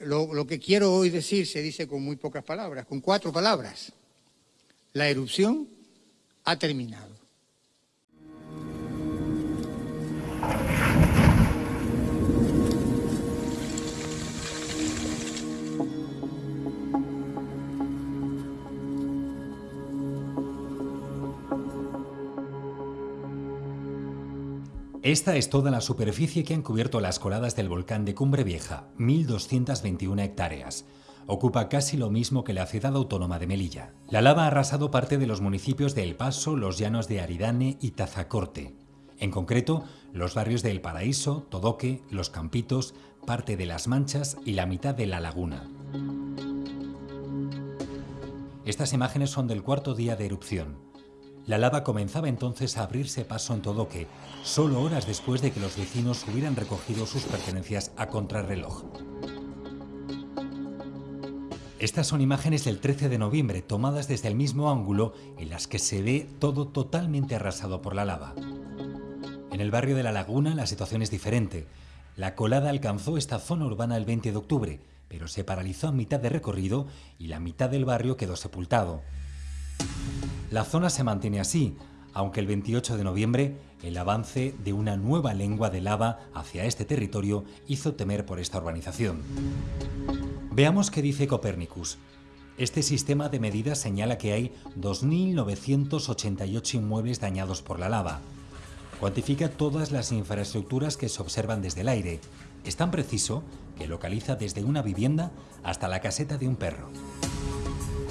lo, que quiero hoy decir se dice con muy pocas palabras, con cuatro palabras. La erupción ha terminado. Esta es toda la superficie que han cubierto las coladas del volcán de Cumbre Vieja, 1.221 hectáreas. Ocupa casi lo mismo que la ciudad autónoma de Melilla. La lava ha arrasado parte de los municipios de El Paso, los llanos de Aridane y Tazacorte. En concreto, los barrios de El Paraíso, Todoque, Los Campitos, parte de Las Manchas y la mitad de La Laguna. Estas imágenes son del cuarto día de erupción. La lava comenzaba entonces a abrirse paso en Todoque, solo horas después de que los vecinos hubieran recogido sus pertenencias a contrarreloj. Estas son imágenes del 13 de noviembre, tomadas desde el mismo ángulo, en las que se ve todo totalmente arrasado por la lava. En el barrio de La Laguna la situación es diferente. La colada alcanzó esta zona urbana el 20 de octubre, pero se paralizó a mitad de recorrido y la mitad del barrio quedó sepultado. La zona se mantiene así, aunque el 28 de noviembre el avance de una nueva lengua de lava hacia este territorio hizo temer por esta urbanización. Veamos qué dice Copernicus. Este sistema de medidas señala que hay 2.988 inmuebles dañados por la lava. Cuantifica todas las infraestructuras que se observan desde el aire. Es tan preciso que localiza desde una vivienda hasta la caseta de un perro.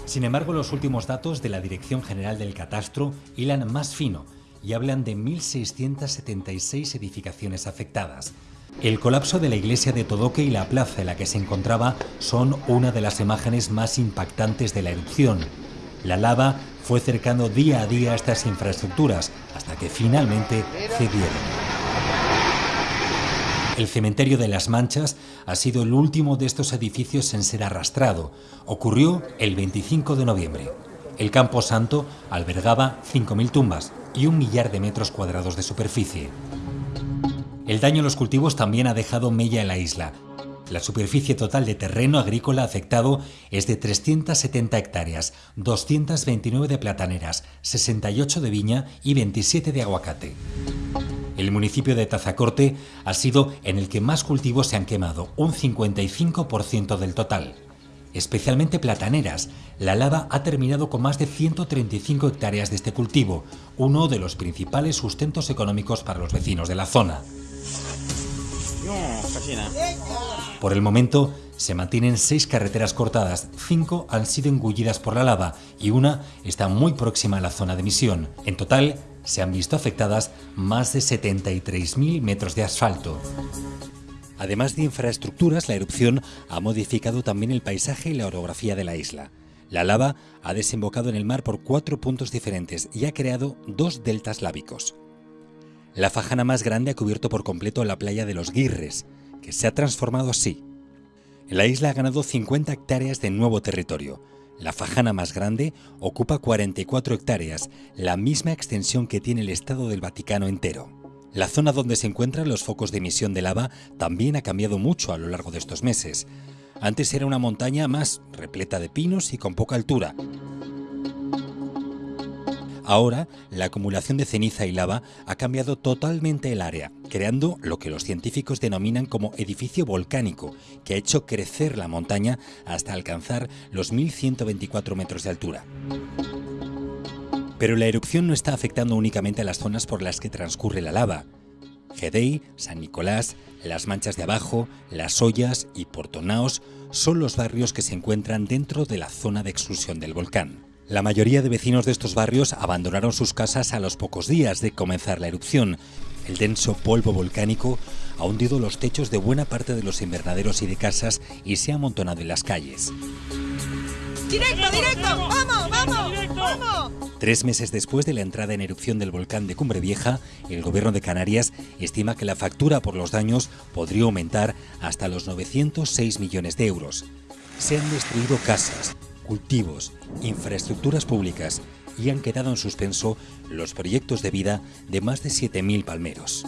Sin embargo, los últimos datos de la Dirección General del Catastro hilan más fino y hablan de 1.676 edificaciones afectadas. El colapso de la iglesia de Todoque y la plaza en la que se encontraba son una de las imágenes más impactantes de la erupción. La lava fue cercando día a día estas infraestructuras hasta que finalmente cedieron. El cementerio de las Manchas ha sido el último de estos edificios en ser arrastrado. Ocurrió el 25 de noviembre. El Campo Santo albergaba 5.000 tumbas y un millar de metros cuadrados de superficie. El daño a los cultivos también ha dejado mella en la isla. La superficie total de terreno agrícola afectado es de 370 hectáreas, 229 de plataneras, 68 de viña y 27 de aguacate. El municipio de Tazacorte ha sido en el que más cultivos se han quemado, un 55% del total. Especialmente plataneras, la lava ha terminado con más de 135 hectáreas de este cultivo, uno de los principales sustentos económicos para los vecinos de la zona. Por el momento, se mantienen seis carreteras cortadas, cinco han sido engullidas por la lava y una está muy próxima a la zona de emisión. En total, se han visto afectadas más de 73.000 metros de asfalto. Además de infraestructuras, la erupción ha modificado también el paisaje y la orografía de la isla. La lava ha desembocado en el mar por cuatro puntos diferentes y ha creado dos deltas lábicos. La fajana más grande ha cubierto por completo la playa de los Guirres, que se ha transformado así. La isla ha ganado 50 hectáreas de nuevo territorio, la fajana más grande ocupa 44 hectáreas, la misma extensión que tiene el Estado del Vaticano entero. La zona donde se encuentran los focos de emisión de lava también ha cambiado mucho a lo largo de estos meses. Antes era una montaña más repleta de pinos y con poca altura. Ahora, la acumulación de ceniza y lava ha cambiado totalmente el área, creando lo que los científicos denominan como edificio volcánico, que ha hecho crecer la montaña hasta alcanzar los 1.124 metros de altura. Pero la erupción no está afectando únicamente a las zonas por las que transcurre la lava. Gedei, San Nicolás, Las Manchas de Abajo, Las Ollas y Portonaos son los barrios que se encuentran dentro de la zona de exclusión del volcán. La mayoría de vecinos de estos barrios abandonaron sus casas a los pocos días de comenzar la erupción. El denso polvo volcánico ha hundido los techos de buena parte de los invernaderos y de casas y se ha amontonado en las calles. ¡Directo, directo! ¡Vamos, vamos! ¡Vamos! Tres meses después de la entrada en erupción del volcán de Cumbre Vieja, el gobierno de Canarias estima que la factura por los daños podría aumentar hasta los 906 millones de euros. Se han destruido casas, cultivos, infraestructuras públicas y han quedado en suspenso los proyectos de vida de más de 7.000 palmeros.